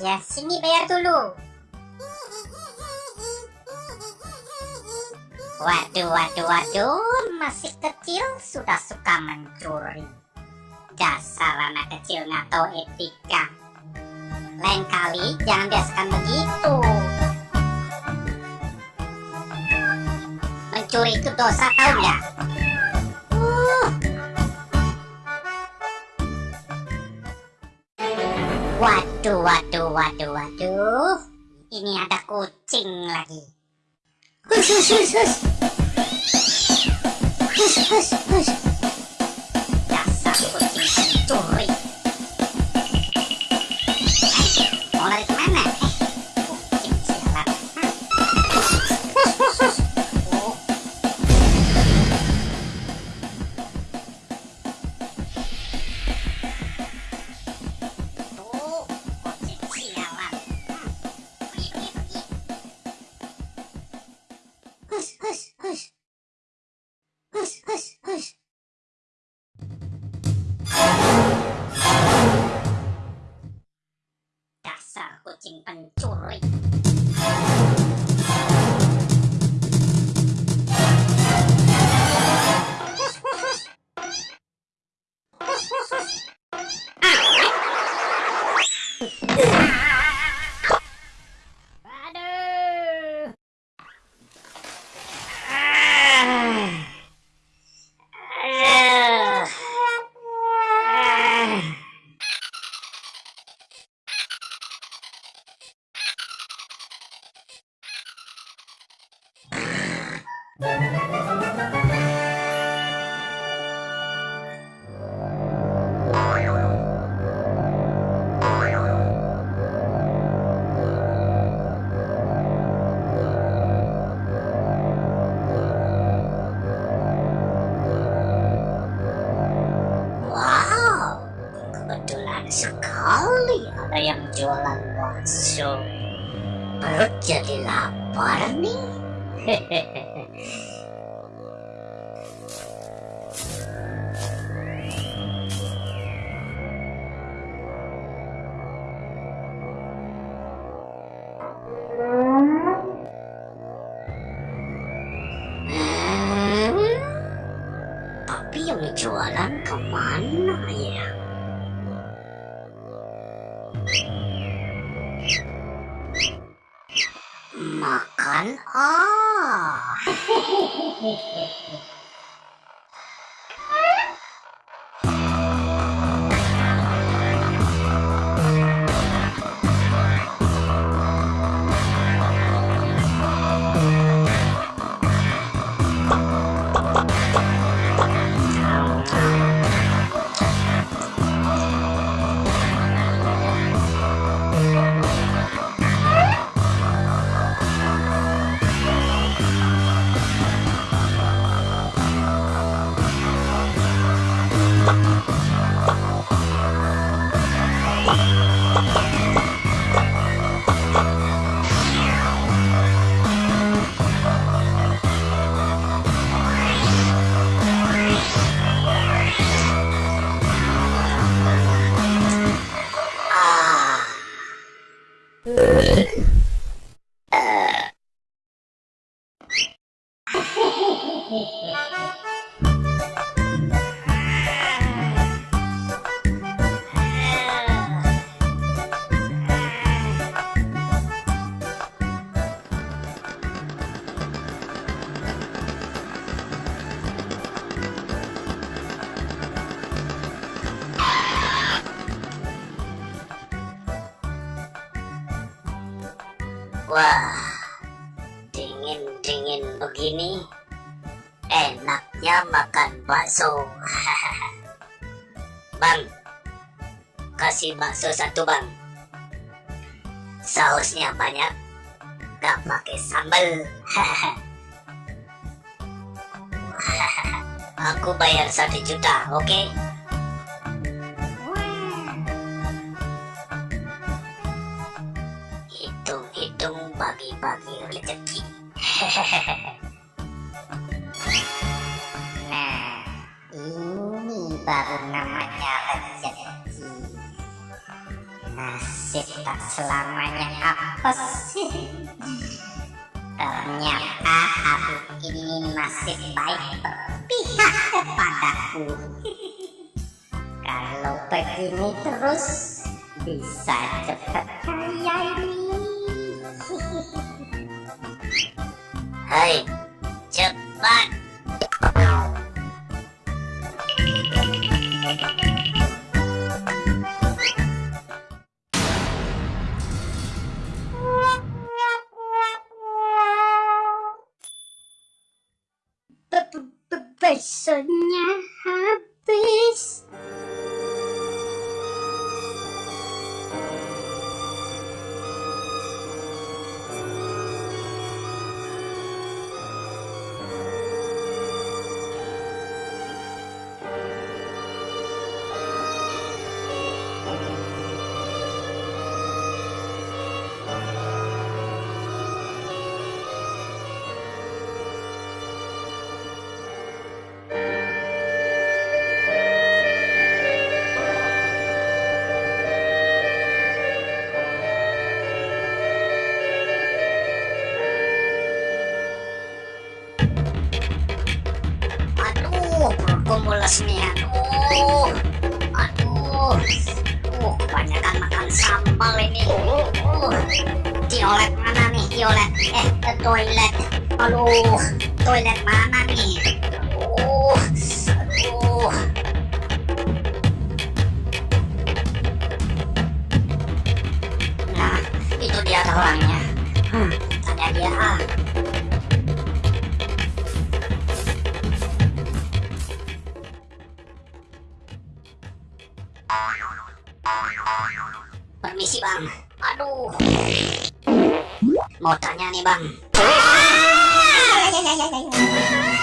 ya. Sini bayar dulu. Waduh, waduh, waduh, masih kecil sudah suka mencuri. Dasar anak kecil nggak tahu etika. Lain kali jangan biasakan begitu. Mencuri itu dosa tahu nggak? Uh. Waduh, waduh, waduh, waduh. Ini ada kucing lagi. Hush, hush, hush, hush. Hush, hush. Sekali ada yang jualan bakso. Perut jadi lapar nih. Hmm? Tapi yang jualan ke mana ya? Makan ah. Wah, dingin-dingin begini, enaknya makan bakso. bang, kasih bakso satu bang. Sausnya banyak, gak pakai sambal. Aku bayar satu juta, oke? Hitung-hitung nah, ini baru namanya rezeki. Nasib tak selamanya apa sih? Ternyata aku ini nasib baik berpihak kepadaku. Kalau begini terus bisa cepat kaya ini. hình chụp bạn Personne. Aduh, perutku mules nih. Aduh, aduh, uh, kebanyakan makan sambal ini. Uh, toilet mana nih, toilet? Eh, ke toilet. Aduh, toilet mana nih? Permisi bang. Aduh. Mau tanya nih bang.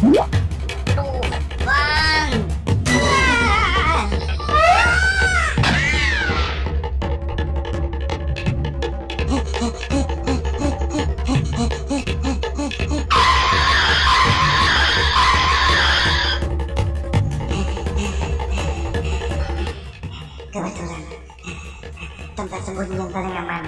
Kebetulan tempat sembunyi yang paling aman